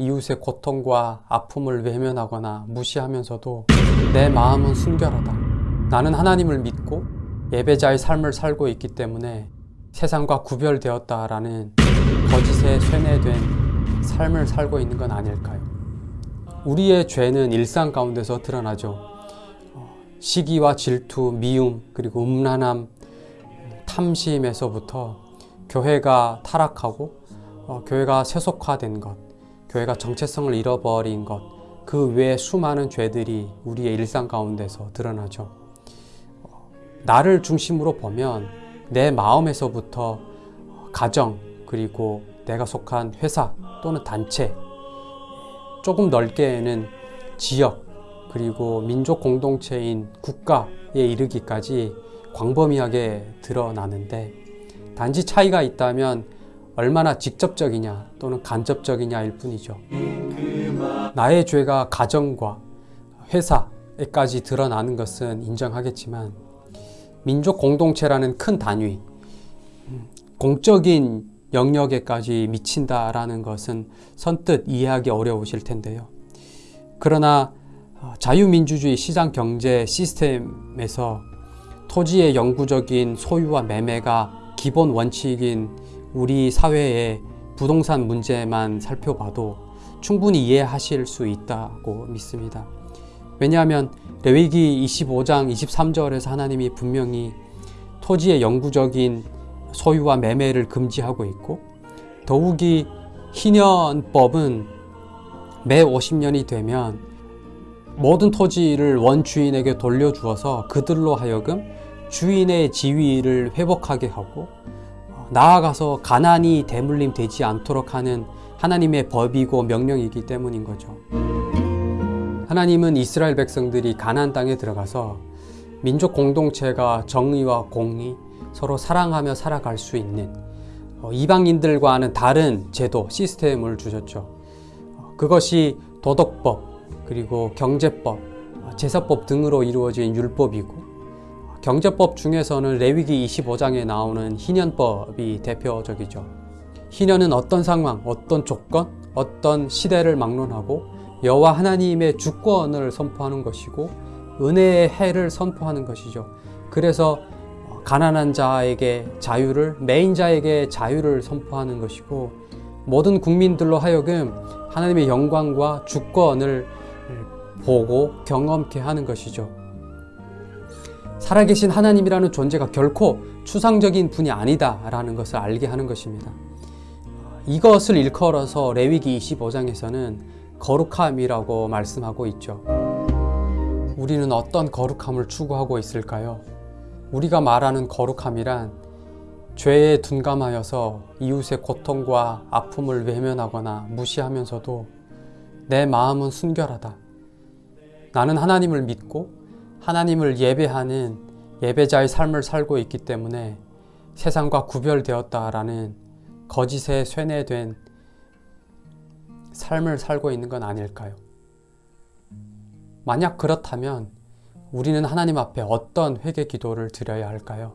이웃의 고통과 아픔을 외면하거나 무시하면서도 내 마음은 순결하다. 나는 하나님을 믿고 예배자의 삶을 살고 있기 때문에 세상과 구별되었다라는 거짓에 쇠뇌된 삶을 살고 있는 건 아닐까요? 우리의 죄는 일상 가운데서 드러나죠. 어, 시기와 질투, 미움, 그리고 음란함, 탐심에서부터 교회가 타락하고 어, 교회가 세속화된 것, 교회가 정체성을 잃어버린 것, 그 외에 수많은 죄들이 우리의 일상 가운데서 드러나죠. 어, 나를 중심으로 보면 내 마음에서부터 가정, 그리고 내가 속한 회사 또는 단체, 조금 넓게는 지역, 그리고 민족 공동체인 국가에 이르기까지 광범위하게 드러나는데 단지 차이가 있다면 얼마나 직접적이냐 또는 간접적이냐일 뿐이죠. 나의 죄가 가정과 회사에까지 드러나는 것은 인정하겠지만 민족 공동체라는 큰 단위, 공적인 영역에까지 미친다라는 것은 선뜻 이해하기 어려우실 텐데요. 그러나 자유민주주의 시장 경제 시스템에서 토지의 영구적인 소유와 매매가 기본 원칙인 우리 사회의 부동산 문제만 살펴봐도 충분히 이해하실 수 있다고 믿습니다. 왜냐하면 레위기 25장 23절에서 하나님이 분명히 토지의 영구적인 소유와 매매를 금지하고 있고 더욱이 희년법은 매 50년이 되면 모든 토지를 원주인에게 돌려주어서 그들로 하여금 주인의 지위를 회복하게 하고 나아가서 가난이 대물림 되지 않도록 하는 하나님의 법이고 명령이기 때문인 거죠. 하나님은 이스라엘 백성들이 가나안 땅에 들어가서 민족 공동체가 정의와 공의, 서로 사랑하며 살아갈 수 있는 어, 이방인들과는 다른 제도, 시스템을 주셨죠. 그것이 도덕법, 그리고 경제법, 제사법 등으로 이루어진 율법이고 경제법 중에서는 레위기 25장에 나오는 희년법이 대표적이죠. 희년은 어떤 상황, 어떤 조건, 어떤 시대를 막론하고 여호와 하나님의 주권을 선포하는 것이고 은혜의 해를 선포하는 것이죠. 그래서 가난한 자에게 자유를, 메인 자에게 자유를 선포하는 것이고 모든 국민들로 하여금 하나님의 영광과 주권을 보고 경험케 하는 것이죠. 살아계신 하나님이라는 존재가 결코 추상적인 분이 아니다라는 것을 알게 하는 것입니다. 이것을 일컬어서 레위기 25장에서는 거룩함이라고 말씀하고 있죠. 우리는 어떤 거룩함을 추구하고 있을까요? 우리가 말하는 거룩함이란 죄에 둔감하여서 이웃의 고통과 아픔을 외면하거나 무시하면서도 내 마음은 순결하다. 나는 하나님을 믿고 하나님을 예배하는 예배자의 삶을 살고 있기 때문에 세상과 구별되었다라는 거짓에 쇠뇌된 삶을 살고 있는 건 아닐까요? 만약 그렇다면 우리는 하나님 앞에 어떤 회개 기도를 드려야 할까요?